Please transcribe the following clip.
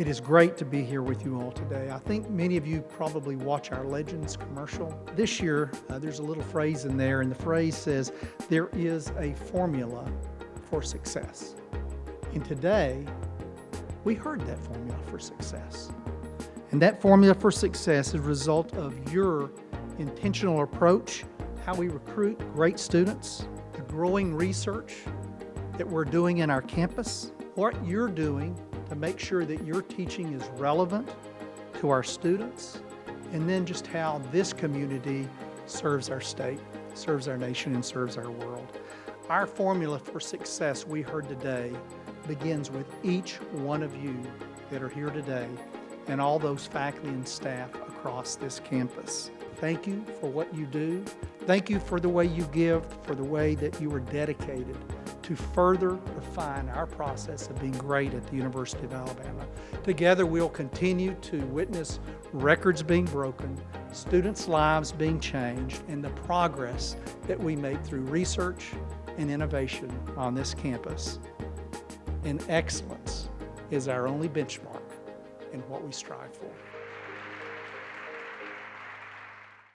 It is great to be here with you all today. I think many of you probably watch our Legends commercial. This year, uh, there's a little phrase in there, and the phrase says, There is a formula for success. And today, we heard that formula for success. And that formula for success is a result of your intentional approach, how we recruit great students, the growing research that we're doing in our campus, what you're doing to make sure that your teaching is relevant to our students, and then just how this community serves our state, serves our nation, and serves our world. Our formula for success we heard today begins with each one of you that are here today and all those faculty and staff across this campus. Thank you for what you do. Thank you for the way you give, for the way that you are dedicated to further refine our process of being great at the University of Alabama. Together we'll continue to witness records being broken, students' lives being changed, and the progress that we make through research and innovation on this campus. And excellence is our only benchmark in what we strive for.